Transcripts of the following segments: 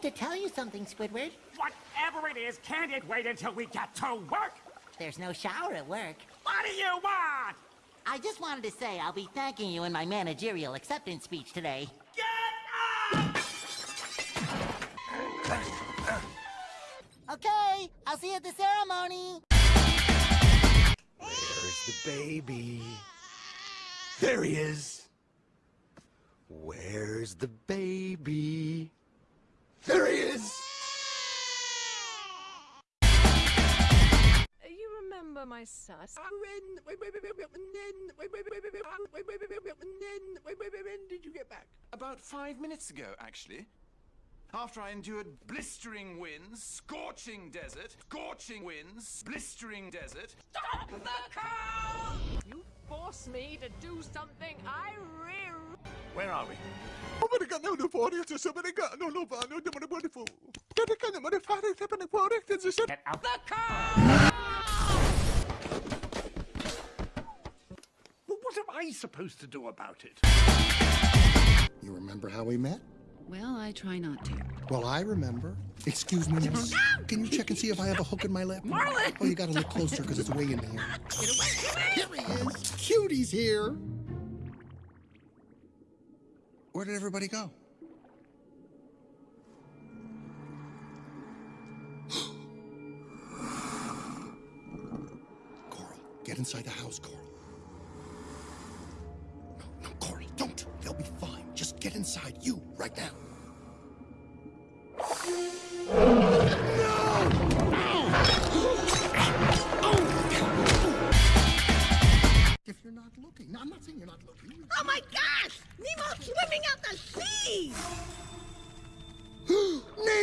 have to tell you something, Squidward. Whatever it is, can't it wait until we get to work? There's no shower at work. What do you want? I just wanted to say I'll be thanking you in my managerial acceptance speech today. Get up! Okay, I'll see you at the ceremony. Where's the baby? There he is. Where's the baby? There he is. You remember my sus? When did you get back? About five minutes ago, actually. After I endured blistering winds, scorching desert, scorching winds, blistering desert. Stop the car! You force me to do something I really... Where are we? Amerika no no for it, so Amerika no no for no no wonderful. Amerika no no for it, happening for it, it's a shit. Get out. The car! Well, what am I supposed to do about it? You remember how we met? Well, I try not to. Well, I remember. Excuse me, miss. Can you check and see if I have a hook in my lip? Marlin! Oh, you gotta look closer because it's way in here. Get away! Here he is. Cutie's here. Where did everybody go? Coral, get inside the house, Coral. No, no, Coral, don't. They'll be fine. Just get inside, you, right now.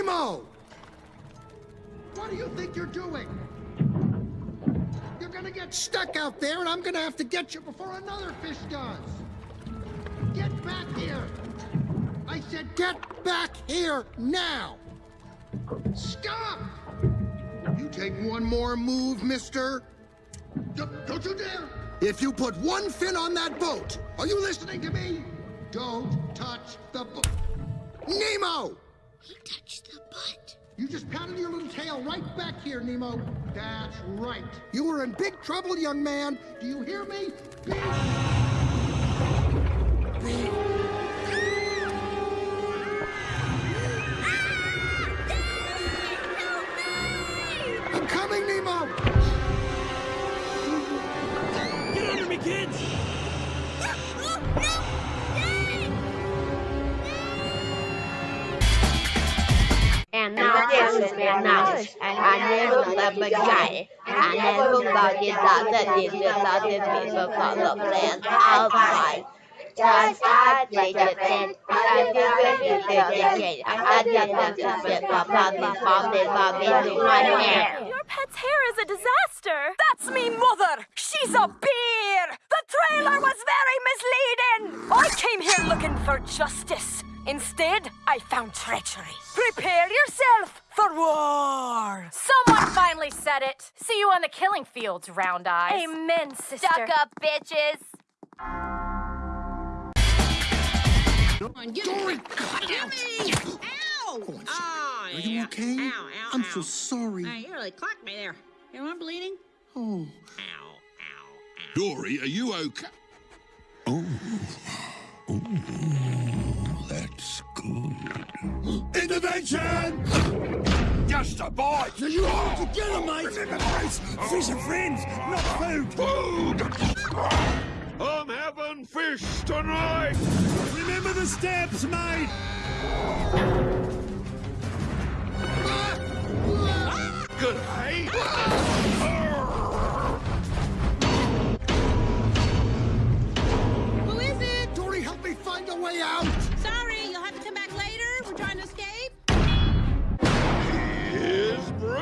Nemo! What do you think you're doing? You're gonna get stuck out there, and I'm gonna have to get you before another fish does. Get back here! I said get back here now! Stop! You take one more move, mister. D- don't you dare! If you put one fin on that boat, are you listening to me? Don't touch the boat. Nemo! He touched the butt. You just patted your little tail right back here, Nemo. That's right. You were in big trouble, young man. Do you hear me? Big, big. Now this is knowledge, and I never left a guy. I never thought you thought that you thought that people follow plans outside. Just I did it and I did it, you I did it, just get my body, body, body, to my hair. Your pet's hair is a disaster! That's me mother! She's a bear! The trailer was very misleading! I came here looking for justice. Instead, I found treachery. Prepare yourself for war! Someone finally said it. See you on the killing fields, Round Eyes. Amen, sister. Stuck up bitches. Dory, cut out. Ow! Oh, Oh, Are you oh, yeah. okay? Ow, ow, I'm ow. so sorry. Hey, you really clocked me there. You know I'm bleeding? Oh. Ow, ow, ow. Dory, are you okay? Oh. Oh. Intervention! Just a bite. So you it together, mate. Remember, fish are friends, not food. Food! I'm having fish tonight. Remember the steps, mate.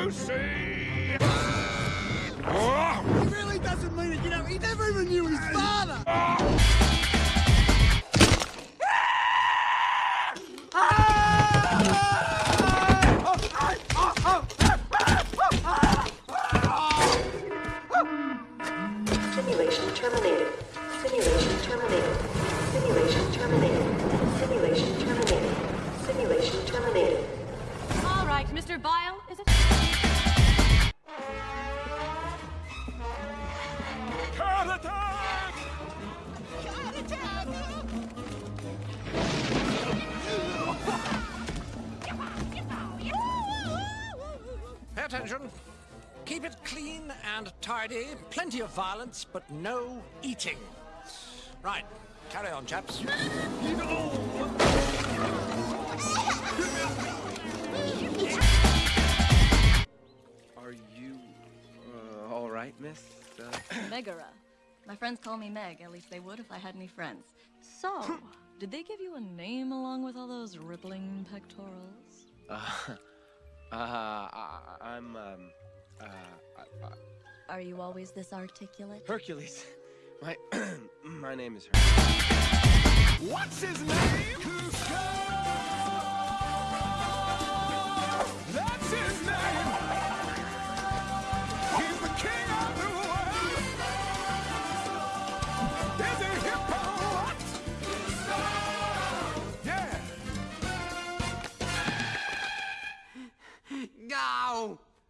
Brucey. He really doesn't mean it. You know, he never even knew his father. Ah. Mr. Bile, is it? Pay attention. Keep it clean and tidy, plenty of violence, but no eating. Right, carry on, chaps. Miss? Uh, Megara. My friends call me Meg. At least they would if I had any friends. So, did they give you a name along with all those rippling pectorals? uh, uh, I, I'm um, uh, I, I, Are you always this articulate? Hercules. My my name is Hercules. What's his name?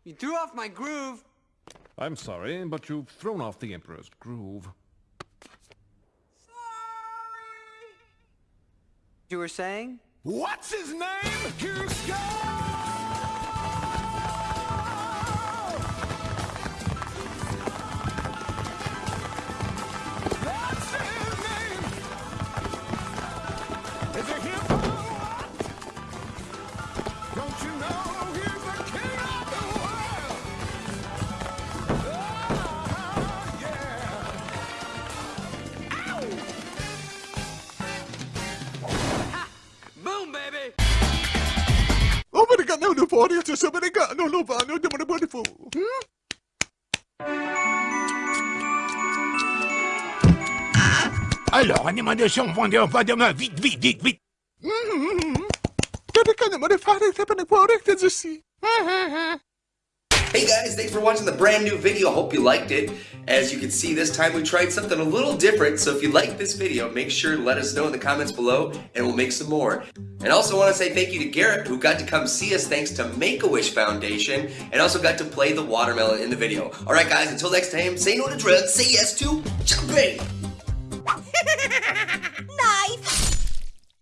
You threw off my groove. I'm sorry, but you've thrown off the Emperor's groove. Sorry! You were saying? What's his name? Kuzco! That's his name! Is it? Don't you know Oh, but I got no new body, it's somebody got no new body, no new body for. Alors, animation vendeur, pas de main, vite, vite, vite, vite. Hey guys, thanks for watching the brand new video. Hope you liked it. As you can see, this time we tried something a little different. So if you like this video, make sure to let us know in the comments below and we'll make some more. And also want to say thank you to Garrett who got to come see us thanks to Make-A-Wish Foundation and also got to play the watermelon in the video. Alright guys, until next time, say no to drugs, say yes to jumping!